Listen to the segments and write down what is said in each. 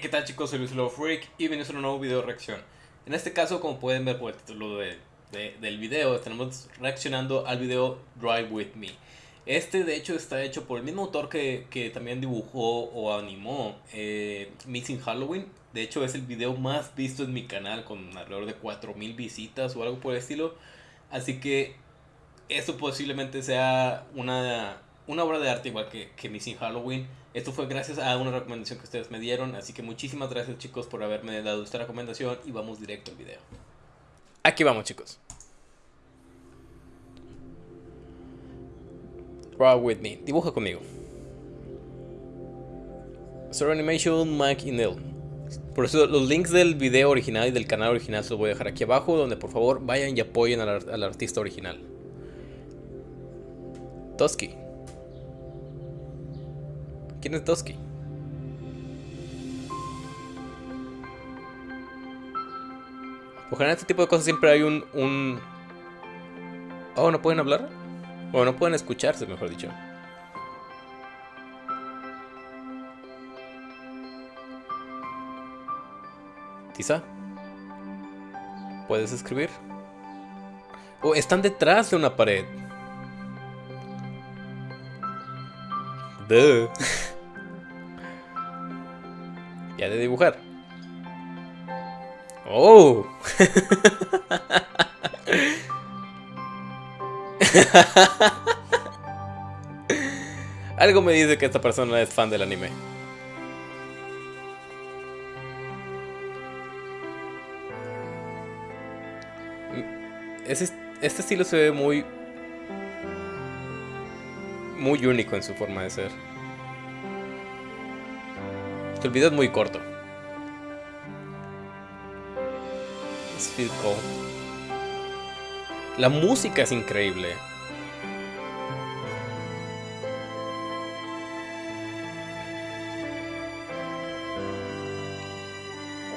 ¿qué tal chicos? Soy Luis Love Freak y bienvenidos a un nuevo video reacción. En este caso, como pueden ver por el título de, del video, tenemos reaccionando al video Drive With Me. Este de hecho está hecho por el mismo autor que, que también dibujó o animó eh, Missing Halloween. De hecho es el video más visto en mi canal con alrededor de 4000 visitas o algo por el estilo. Así que esto posiblemente sea una, una obra de arte igual que, que Missing Halloween. Esto fue gracias a una recomendación que ustedes me dieron, así que muchísimas gracias chicos por haberme dado esta recomendación y vamos directo al video. Aquí vamos chicos. Draw with me, dibuja conmigo. Story Animation, Mike y Neil. Por eso los links del video original y del canal original se los voy a dejar aquí abajo, donde por favor vayan y apoyen al, al artista original. Toski. ¿Quién es Toski? Por en este tipo de cosas siempre hay un. Oh, ¿no pueden hablar? O no pueden escucharse, mejor dicho. Quizá. ¿Puedes escribir? Oh, están detrás de una pared. Duh. ya de dibujar. Oh. Algo me dice que esta persona es fan del anime. este estilo se ve muy muy único en su forma de ser. El video es muy corto. La música es increíble.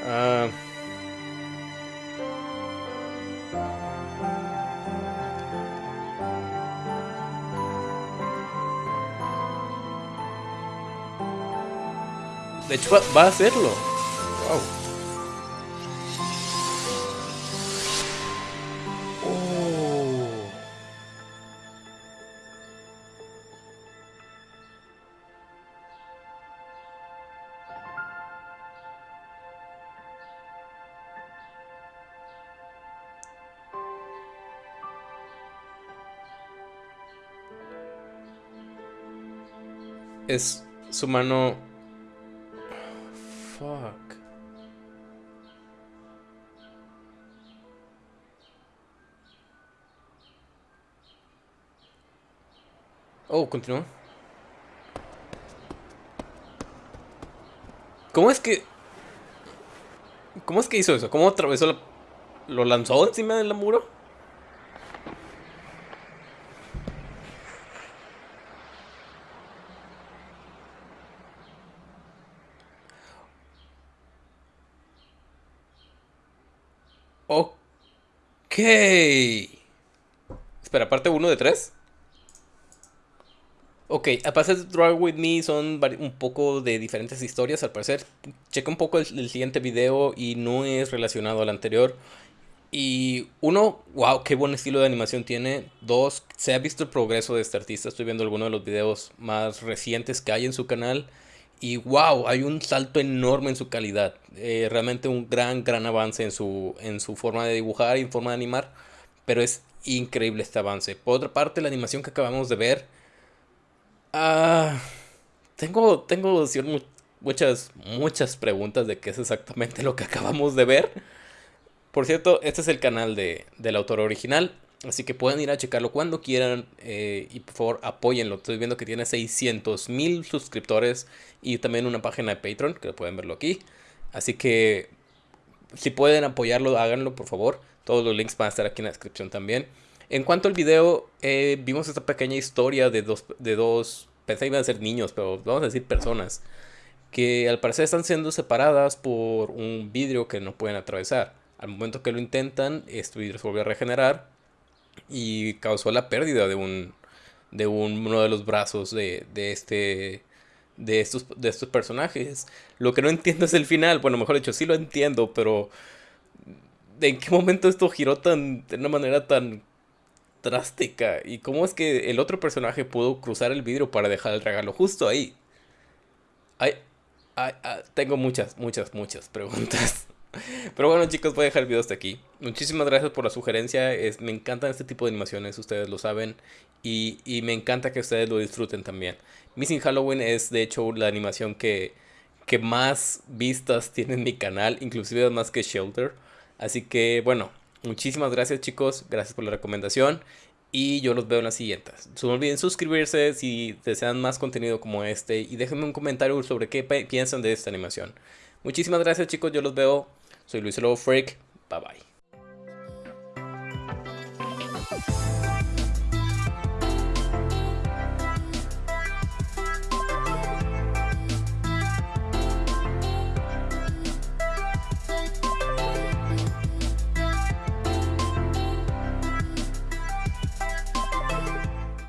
Ah... De hecho, va, a hacerlo. Wow. Oh. Es su mano Oh, continúa. ¿Cómo es que... ¿Cómo es que hizo eso? ¿Cómo atravesó la... ¿Lo lanzó encima del muro? Ok. Espera, parte 1 de 3. Ok, a pasar de Drive With Me son un poco de diferentes historias al parecer. Checa un poco el, siguiente video y no es relacionado al anterior. Y uno, wow, qué buen estilo de animación tiene. Dos, se ha visto el progreso de este artista. Estoy viendo algunos de los videos más recientes que hay en su canal. Y wow, hay un salto enorme en su calidad. Eh, realmente un gran, gran avance en su, en su forma de dibujar y en forma de animar. Pero es increíble este avance. Por otra parte, la animación que acabamos de ver. Ah, tengo, tengo muchas, muchas preguntas de qué es exactamente lo que acabamos de ver. Por cierto, este es el canal de, del autor original. Así que pueden ir a checarlo cuando quieran eh, y por favor apóyenlo. Estoy viendo que tiene 600 mil suscriptores y también una página de Patreon, que pueden verlo aquí. Así que si pueden apoyarlo, háganlo por favor. Todos los links van a estar aquí en la descripción también. En cuanto al video, eh, vimos esta pequeña historia de dos, de dos, pensé que iban a ser niños, pero vamos a decir personas, que al parecer están siendo separadas por un vidrio que no pueden atravesar. Al momento que lo intentan, este vidrio se vuelve a regenerar y causó la pérdida de un de uno de los brazos de, de este de estos, de estos personajes. Lo que no entiendo es el final. Bueno, mejor dicho, sí lo entiendo, pero ¿en qué momento esto giró tan, de una manera tan drástica? ¿Y cómo es que el otro personaje pudo cruzar el vidrio para dejar el regalo justo ahí? Ay, ah, tengo muchas, muchas, muchas preguntas. Pero bueno chicos, voy a dejar el video hasta aquí. Muchísimas gracias por la sugerencia. Es, me encantan este tipo de animaciones, ustedes lo saben. Y, y, me encanta que ustedes lo disfruten también. Missing Halloween es de hecho la animación que, que más vistas tiene en mi canal. Inclusive más que Shelter. Así que bueno, muchísimas gracias chicos. Gracias por la recomendación. Y yo los veo en las siguientes. No olviden suscribirse si desean más contenido como este. Y déjenme un comentario sobre qué piensan de esta animación. Muchísimas gracias chicos, yo los veo. Soy Luis Lobo Freak. Bye bye.